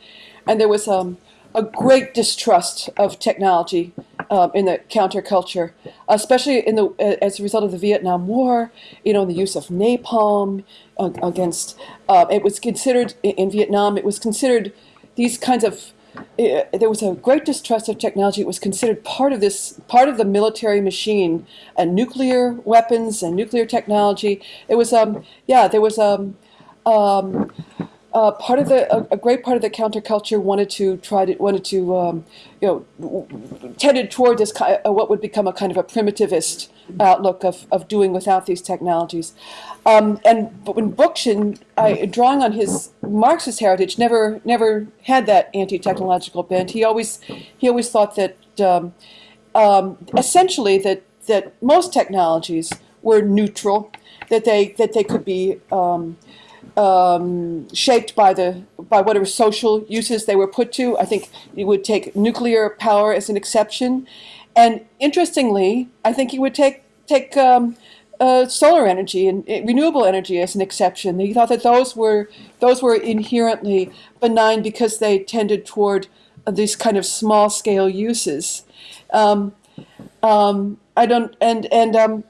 and there was um, a great distrust of technology um, in the counterculture, especially in the as a result of the Vietnam War. You know, the use of napalm uh, against. Uh, it was considered in, Vietnam. It was considered these kinds of. Uh, there was a great distrust of technology. It was considered part of this, part of the military machine, and nuclear weapons and nuclear technology. It was, um, yeah, there was um, um, uh, part of the a, a great part of the counterculture wanted to try to wanted to um, you know tended toward this ki- uh, what would become a kind of a primitivist outlook of, of doing without these technologies. Um, and but when Bookchin, I, drawing on his Marxist heritage, never never had that anti-technological bent. He always he always thought that um, um, essentially that that most technologies were neutral, that they that they could be um, shaped by the by whatever social uses they were put to. I think he would take nuclear power as an exception, and interestingly, I think he would take take um, uh, solar energy and uh, renewable energy as an exception. He thought that those were those were inherently benign because they tended toward these kind of small scale uses. Um, um, I don't and and um,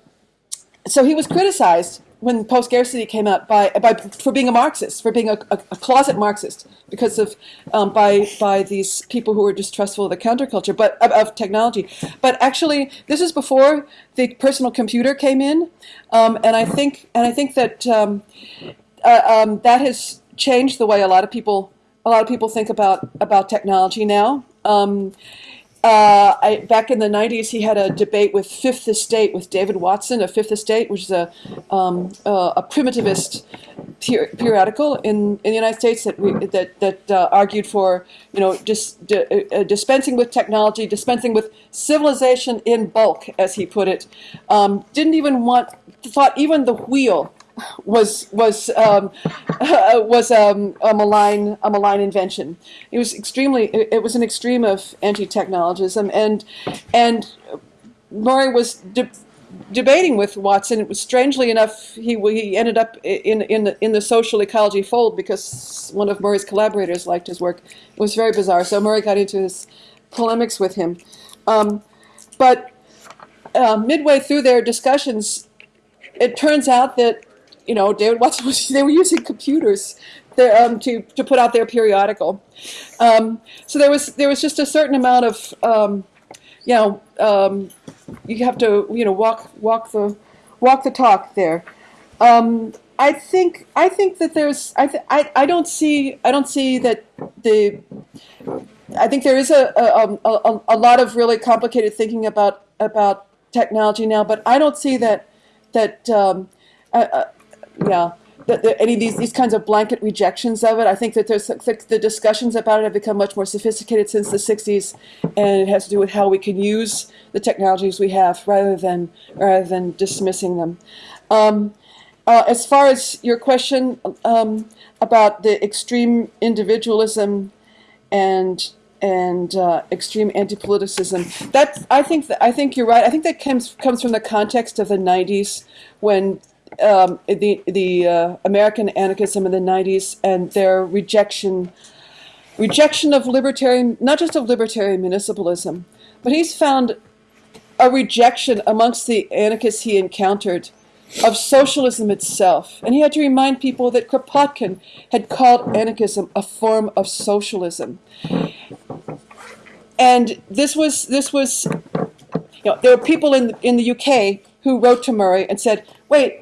so he was criticized when post scarcity came out by, by for being a Marxist, for being a, a, a closet Marxist, because of um, by by these people who were distrustful of the counterculture, but of, of technology. But actually, this is before the personal computer came in, um, and I think and I think that um, uh, um, that has changed the way a lot of people a lot of people think about about technology now. Uh, I, back in the 90s, he had a debate with Fifth Estate, with David Watson of Fifth Estate, which is a, um, uh, a primitivist per- periodical in, in the United States that, we, that, that uh, argued for, you know, just di- uh, dispensing with technology, dispensing with civilization in bulk, as he put it. Um, didn't even want, thought even the wheel was was um, <laughs> was um, a malign a malign invention. It was extremely it, was an extreme of anti-technologism, and and Murray was de- debating with Watson. It was strangely enough he he ended up in in the, in the social ecology fold because one of Murray's collaborators liked his work. It was very bizarre. So Murray got into his polemics with him, um, but uh, midway through their discussions, it turns out that you know <laughs> they were using computers there, um, to to put out their periodical. Um, so there was there was just a certain amount of um, you know um, you have to you know walk walk the walk the talk there. Um, I think I think that there's I, th- I I don't see I don't see that the I think there is a a, a, a a lot of really complicated thinking about about technology now, but I don't see that that um, yeah that any of these these kinds of blanket rejections of it. I think that there's the, the discussions about it have become much more sophisticated since the '60s, and it has to do with how we can use the technologies we have rather than rather than dismissing them. Um, uh, as far as your question um, about the extreme individualism and and uh, extreme anti-politicism. That I think that I think you're right. I think that comes comes from the context of the '90s when um, the the uh, American anarchism in the '90s and their rejection rejection of libertarian, not just of libertarian municipalism, but he's found a rejection amongst the anarchists he encountered of socialism itself. And he had to remind people that Kropotkin had called anarchism a form of socialism. And this was this was you know, there were people in in the UK who wrote to Murray and said, "Wait,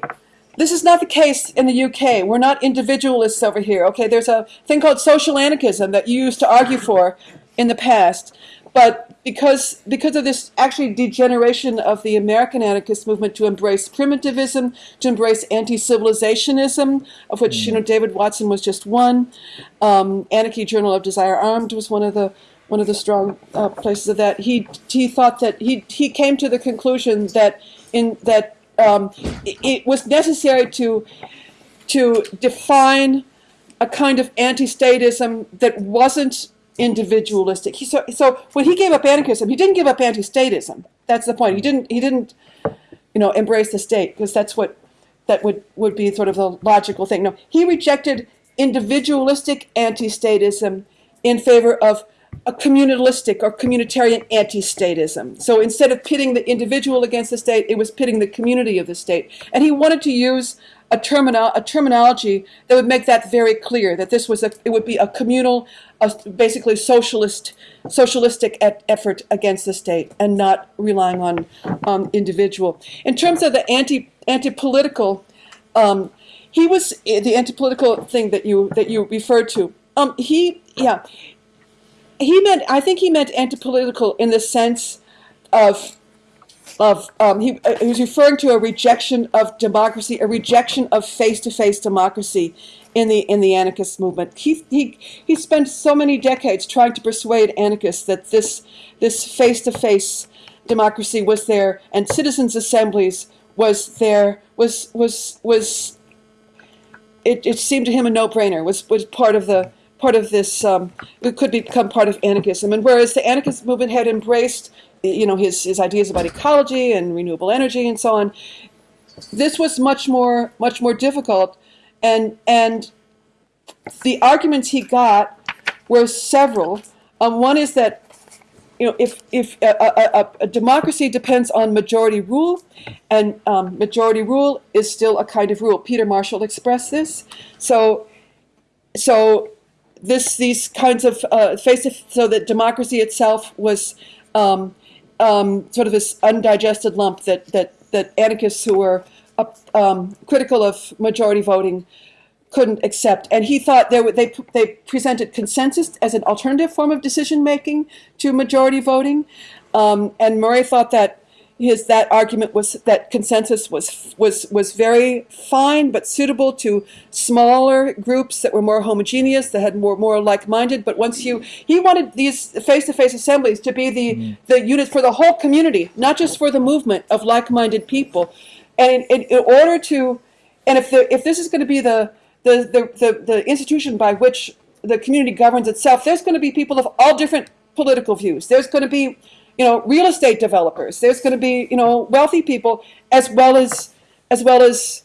this is not the case in the UK. We're not individualists over here. Okay, there's a thing called social anarchism that you used to argue for in the past, but because because of this actually degeneration of the American anarchist movement to embrace primitivism, to embrace anti-civilizationism, of which you know David Watson was just one. Um, Anarchy Journal of Desire Armed was one of the one of the strong uh, places of that. He he thought that he he came to the conclusion that in that um, it, it was necessary to to define a kind of anti-statism that wasn't individualistic. He, so, so when he gave up anarchism, he didn't give up anti-statism. That's the point. He didn't. He didn't, you know, embrace the state because that's what that would would be sort of the logical thing. No, he rejected individualistic anti-statism in favor of a communalistic or communitarian anti-statism. So instead of pitting the individual against the state, it was pitting the community of the state. And he wanted to use a, termino- a terminology that would make that very clear, that this was a, it would be a communal, a, basically socialist, socialistic et- effort against the state and not relying on um, individual. In terms of the anti, anti-political, um, he was eh, the anti-political thing that you that you referred to. Um, he, yeah, he meant. I think he meant anti-political in the sense of of um, he, uh, he was referring to a rejection of democracy, a rejection of face-to-face democracy in the in the anarchist movement. He he he spent so many decades trying to persuade anarchists that this this face-to-face democracy was there and citizens' assemblies was there was was was it, it seemed to him a no-brainer was was part of the part of this um, it could become part of anarchism. And whereas the anarchist movement had embraced you know his his ideas about ecology and renewable energy and so on this was much more much more difficult. And and the arguments he got were several. Um, one is that you know if if a, a, a, democracy depends on majority rule and um, majority rule is still a kind of rule. Peter marshall expressed this. So so this these kinds of uh, face so that democracy itself was um, um, sort of this undigested lump that that that anarchists who were um, critical of majority voting couldn't accept, and he thought they they they presented consensus as an alternative form of decision making to majority voting, um, and Murray thought that his that argument was that consensus was was was very fine but suitable to smaller groups that were more homogeneous that had more more like-minded. But once you he wanted these face-to-face assemblies to be the mm. the unit for the whole community not just for the movement of like-minded people. And in, in order to and if the if this is going to be the the, the the the institution by which the community governs itself there's going to be people of all different political views. There's going to be you know, real estate developers. There's going to be, you know, wealthy people as well as as well as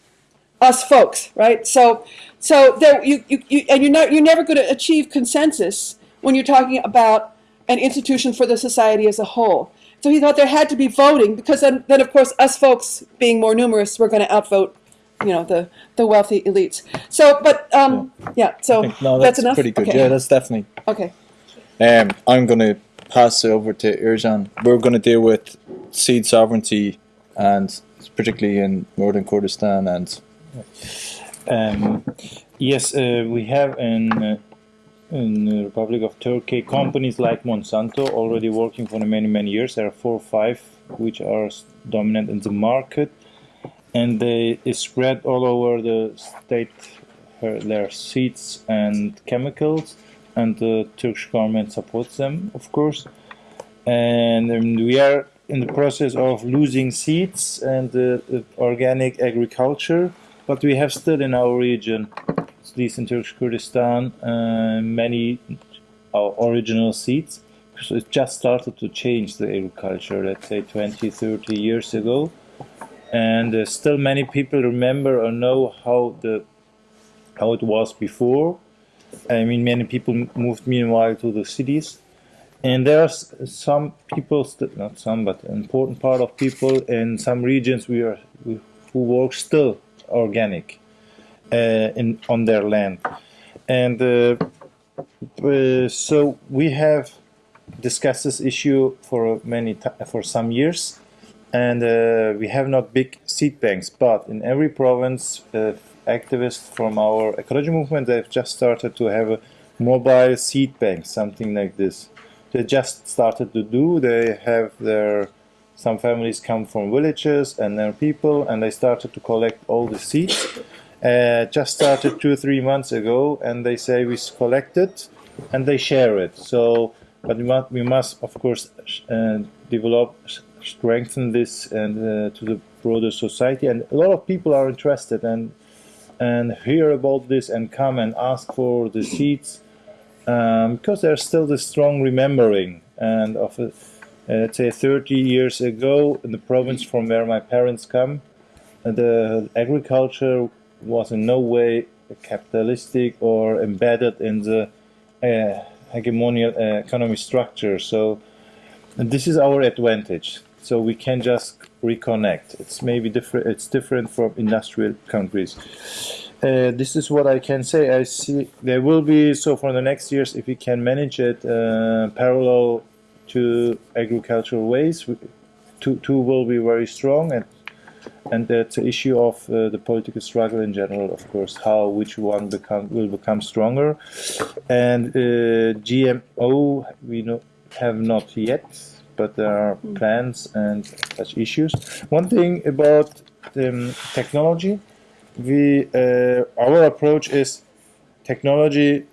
us folks, right? So, so there you, you, you and you're not you're never going to achieve consensus when you're talking about an institution for the society as a whole. So he thought there had to be voting because then, then of course us folks being more numerous, we're going to outvote, you know, the the wealthy elites. So, but um, yeah. yeah so no, that's, that's enough. Pretty good. Okay. Yeah, that's definitely. Okay. Um, I'm going to pass over to Ercan. We're going to deal with seed sovereignty and particularly in northern Kurdistan and. Um, yes, uh, we have in uh, in the Republic of Turkey companies like Monsanto already working for many many years. There are four or five which are dominant in the market, and they spread all over the state uh, their seeds and chemicals and the Turkish government supports them, of course. And um, we are in the process of losing seeds and uh, organic agriculture, but we have still in our region, at least in Turkish Kurdistan, uh, many our original seeds. So it just started to change the agriculture, let's say 20, 30 years ago. And uh, still many people remember or know how the how it was before I mean, many people moved meanwhile to the cities. And there are some people, not some, but an important part of people in some regions we are, we, who work still organic uh, in, on their land. And uh, uh, so we have discussed this issue for many for some years, and uh, we have not big seed banks, but in every province uh, activists from our ecology movement, they've just started to have a mobile seed bank, something like this, they just started to do. They have their some families come from villages and their people, and they started to collect all the seeds. Uh, just started two or three months ago, and they say we collect it and they share it. So, but we must, we must of course uh, develop, strengthen this and uh, to the broader society. And a lot of people are interested and and hear about this and come and ask for the seeds um, because there's still this strong remembering. And of uh, let's say 30 years ago in the province from where my parents come the agriculture was in no way capitalistic or embedded in the uh, hegemonial uh, economy structure. So this is our advantage so we can just reconnect it's maybe different it's different from industrial countries uh, this is what I can say. I see there will be so for the next years if we can manage it uh, parallel to agricultural ways. Two, two will be very strong, and and that's an issue of uh, the political struggle in general, of course. How which one become will become stronger, and uh, GMO we have not yet, but there are plans and such issues. One thing about um, technology we uh, our approach is technology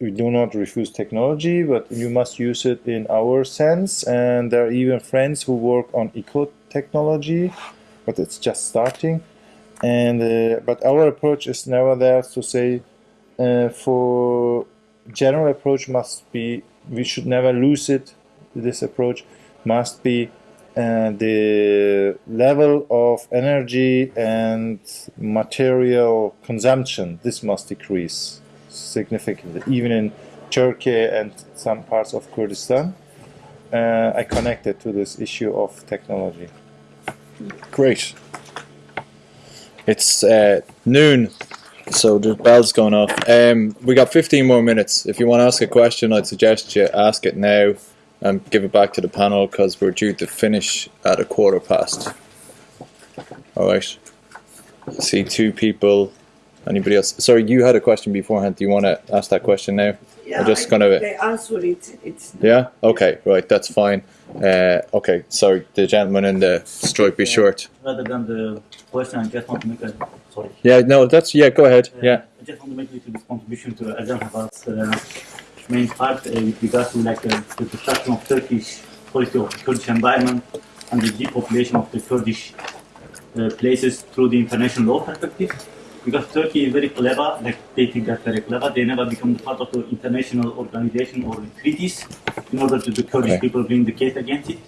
we do not refuse technology but you must use it in our sense. And there are even friends who work on eco technology but it's just starting. And uh, but our approach is never there to say uh, for general approach must be we should never lose it this approach must be uh, the level of energy and material consumption this must decrease significantly even in Turkey and some parts of Kurdistan uh, I connected to this issue of technology Great. It's uh, noon, so the bell's gone off. Um, we got 15 more minutes. If you want to ask a question, I'd suggest you ask it now and give it back to the panel because we're due to finish at a quarter past. All right. See two people. Anybody else? Sorry, you had a question beforehand. Do you want to ask that question now? Yeah, just I gonna- think They answer it. It's Yeah. Okay. Right. That's fine. Uh, okay. Sorry, the gentleman in the stripy shirt. rather than the question, I just want to make a sorry. Yeah. No. That's yeah. Go ahead. Uh, Yeah. I just want to make a little contribution to Azam Habab's uh, main part uh, with regards to like uh, the destruction of Turkish policy of the Kurdish environment and the depopulation of the Kurdish uh, places through the international law perspective. Because Turkey is very clever, like they think they're very clever, they never become part of the international organization or treaties in order to the Kurdish Okay. people bring the case against it.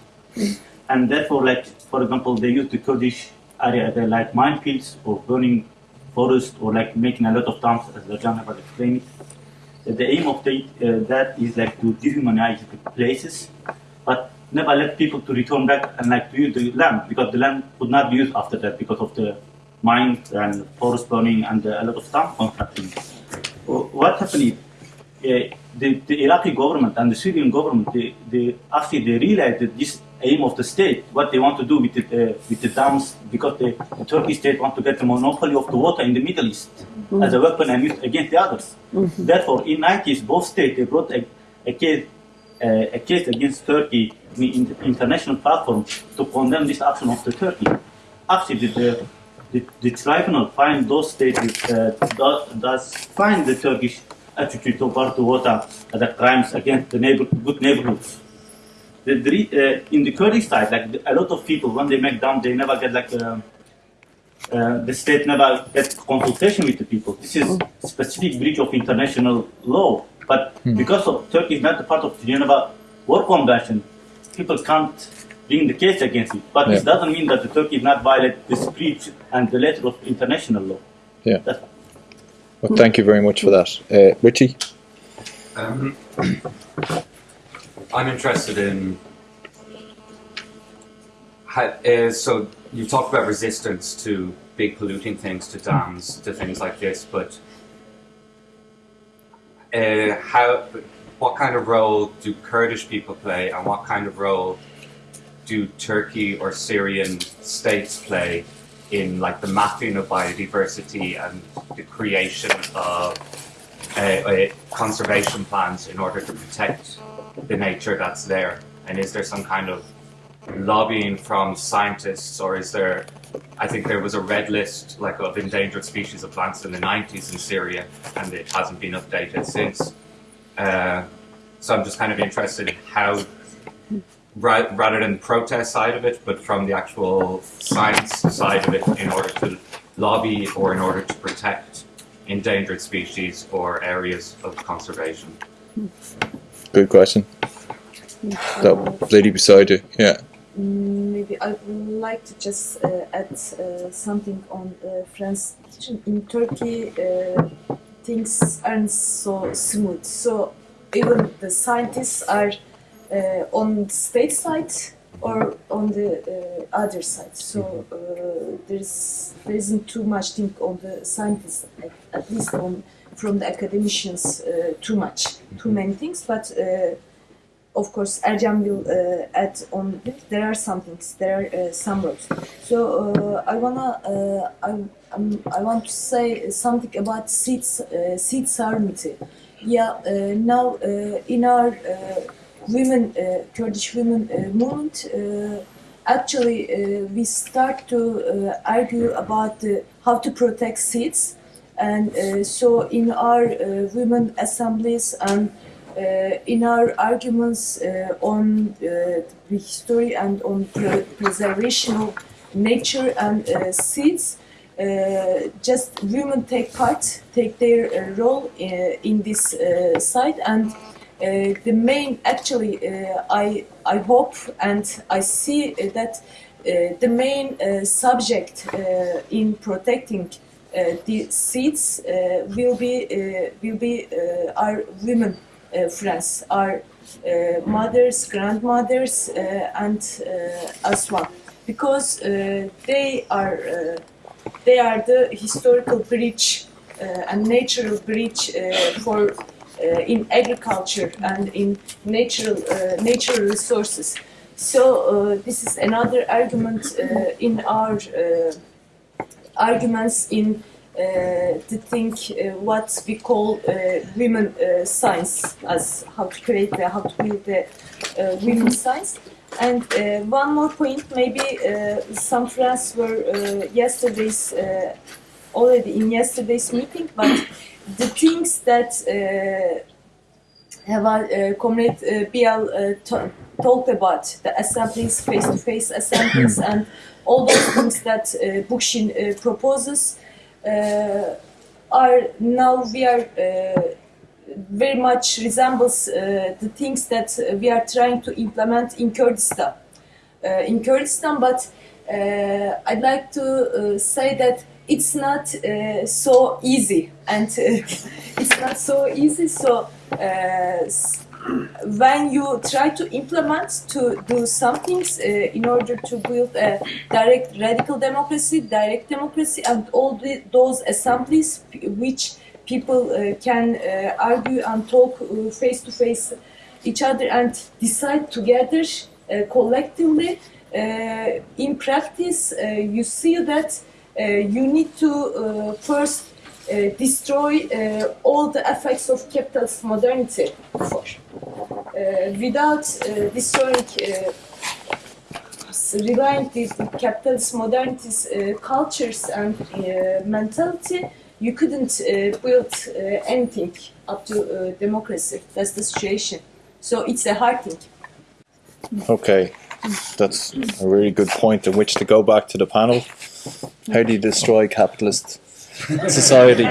And therefore, like for example, they use the Kurdish area they like minefields or burning forest or like making a lot of towns, as Rajan has explained. The aim of the, uh, that is like to dehumanize the places, but never let people to return back and like to use the land because the land could not be used after that because of the mines and forest burning and a lot of town construction. What happened uh, the, the Iraqi government and the Syrian government, they, they actually they realized that this aim of the state, what they want to do with the, uh, with the dams, because the, the Turkish state want to get the monopoly of the water in the Middle East as a weapon and use against the others. Therefore, in 90s, both states they brought a, a case uh, a case against Turkey in in the international platform to condemn this action of the Turkey. Actually, the, the, the tribunal find those states uh, does, does find the Turkish attitude toward the water as a crimes against the neighbor, good neighborhoods. The, the, uh, in the Kurdish side, like the, a lot of people, when they make down, they never get like um uh, the state never get consultation with the people. This is specific breach of international law. But because of Turkey is not a part of the Geneva War Convention, people can't bring the case against it. But this doesn't mean that the Turkey is not violate this breach and the letter of international law. Yeah. That's Well, thank you very much for that, uh, Richie. Um, I'm interested in. How, uh, so you talked about resistance to big polluting things, to dams, to things like this, but uh, how? What kind of role do Kurdish people play, and what kind of role do Turkey or Syrian states play in like the mapping of biodiversity and the creation of uh, uh, conservation plans in order to protect the nature that's there? And is there some kind of lobbying from scientists, or is there? I think there was a red list like of endangered species of plants in the 90s in Syria, and it hasn't been updated since. Uh, so I'm just kind of interested in how, ra- rather than the protest side of it, but from the actual science side of it, in order to lobby or in order to protect endangered species or areas of conservation. Good question. That lady beside you, yeah. Maybe I would like to just uh, add uh, something on uh, France. In Turkey, uh, things aren't so smooth. So even the scientists are uh, on the state side or on the uh, other side. So uh, there's there isn't too much thing on the scientists, at, at least on from the academicians, uh, too much, too many things. But uh, of course, Ercan will uh, add on. it. There are some things. There are uh, some roads. So uh, I wanna. Uh, I, um, I want to say something about uh, seed sovereignty. Yeah. Uh, now uh, in our uh, women uh, Kurdish women uh, movement. Uh, Actually, uh, we start to uh, argue about how to protect seeds, and uh, so in our uh, women assemblies and uh, in our arguments on the history and on pre- preservation of nature and seeds, uh, just women take part, take their uh, role uh, in this site, and the main actually I I hope and I see that the main subject in protecting the seats uh, will be uh, will be uh, our women uh, friends, our uh, mothers, grandmothers, uh, and uh, as well, because uh, they are uh, they are the historical bridge uh, and natural bridge uh, for uh, in agriculture and in natural uh, natural resources. So uh, this is another argument uh, in our uh, arguments in uh, to think uh, what we call uh, women science as how to create the, how to build the women science. And one more point, maybe some friends were yesterday's already in yesterday's meeting, but the things that uh, have uh, Comrade uh, Biehl uh, talked about, the assemblies, face-to-face assemblies, and all those things that uh, Bookchin uh, proposes, uh, are now we are uh, very much resembles uh, the things that we are trying to implement in Kurdistan. Uh, in Kurdistan, but uh, I'd like to uh, say that it's not uh, so easy, and uh, <laughs> it's not so easy. So uh, when you try to implement to do some things uh, in order to build a direct radical democracy, direct democracy, and all the, those assemblies which people uh, can uh, argue and talk uh, face to face each other and decide together uh, collectively. Uh, in practice, you see that you need to first destroy uh, all the effects of capitalist modernity. Uh, without uh, destroying, uh, relying the, the capitalist modernity's uh, cultures and uh, mentality, you couldn't uh, build uh, anything up to uh, democracy. That's the situation. So it's a hard thing. Okay, that's a really good point in which to go back to the panel. How do you destroy capitalist society?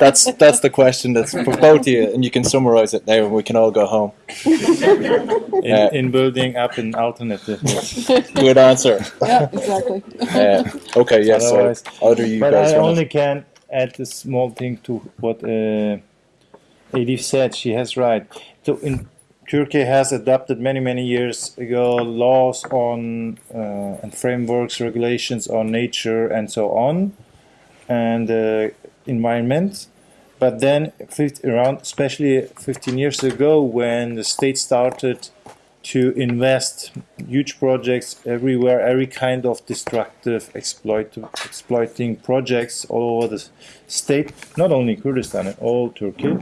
That's that's the question that's for both of you, and you can summarize it now, and we can all go home. In, Uh, in building up an alternative. Good answer. Yeah, exactly. Uh, okay, yes. so Otherwise- either you but guys I want only can add a small thing to what uh, Elif said. She has right. So in Turkey has adopted many many years ago laws on uh, and frameworks, regulations on nature and so on, and uh, environment. But then, fif- around especially 15 years ago, when the state started to invest huge projects everywhere, every kind of destructive, exploit, exploiting projects all over the state, not only Kurdistan, all Turkey.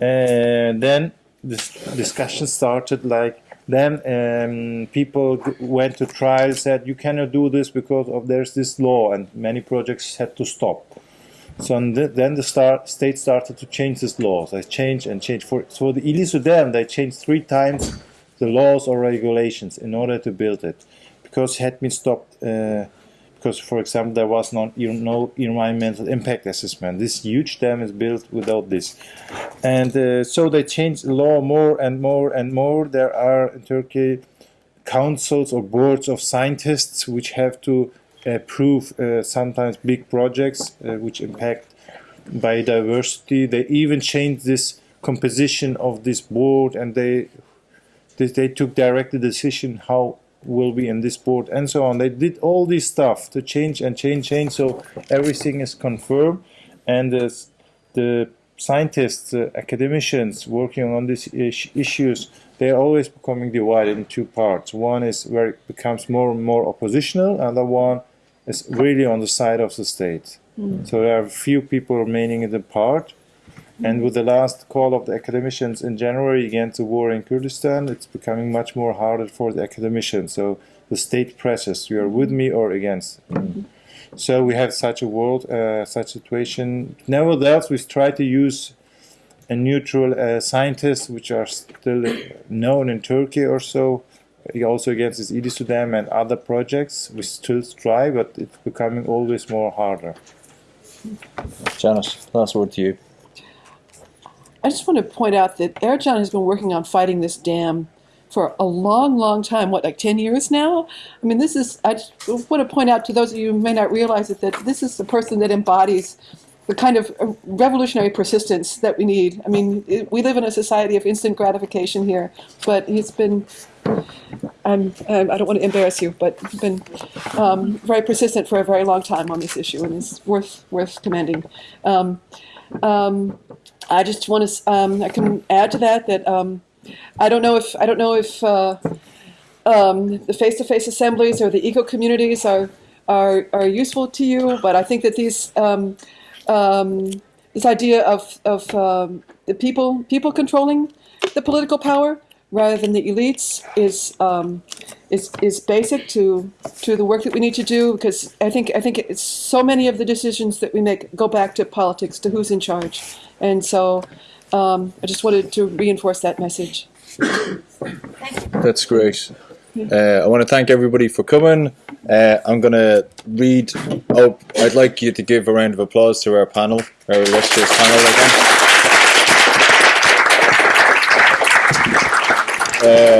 And then this discussion started like then um, people went to trial said you cannot do this because of there's this law and many projects had to stop. So then the start, state started to change these laws they changed and changed. For so the Ile Dam they changed three times the laws or regulations in order to build it because it had been stopped uh, because for example there was not no environmental impact assessment this huge dam is built without this and uh, so they changed the law more and more and more. There are in Turkey councils or boards of scientists which have to approve uh, sometimes big projects uh, which impact biodiversity. They even changed this composition of this board and they they, took direct the decision how will be in this board and so on. They did all this stuff to change and change, change. So everything is confirmed, and the the scientists, uh, academicians working on these is- issues, they're always becoming divided in two parts. One is where it becomes more and more oppositional, and the one is really on the side of the state. So there are few people remaining in the part. And with the last call of the academicians in January against the war in Kurdistan, it's becoming much more harder for the academicians. So the state presses, you are with me or against. So we have such a world, uh, such situation. Nevertheless, we try to use a neutral uh, scientists, which are still known in Turkey or so. Also against this Dam and other projects, we still try, but it's becoming always more harder. Janet, last word to you. I just want to point out that Ercan has been working on fighting this dam for a long, long time. What, like 10 years now? I mean, this is, I want to point out to those of you who may not realize it, that this is the person that embodies the kind of uh, revolutionary persistence that we need. I mean, it, we live in a society of instant gratification here, but he's been, I'm, I don't want to embarrass you, but he's been um, very persistent for a very long time on this issue, and is worth worth commending. Um, um, I just want to. Um, I can add to that that um, I don't know if I don't know if uh, um, the face-to-face assemblies or the eco communities are are are useful to you, but I think that these um, um, this idea of of um, the people people controlling the political power rather than the elites is is is basic to to the work that we need to do because I think I think it's so many of the decisions that we make go back to politics to who's in charge, and so um, I just wanted to reinforce that message. That's great. Uh, I want to thank everybody for coming. Uh, I'm going to read. Oh, I'd like you to give a round of applause to our panel, our illustrious panel again. Uh,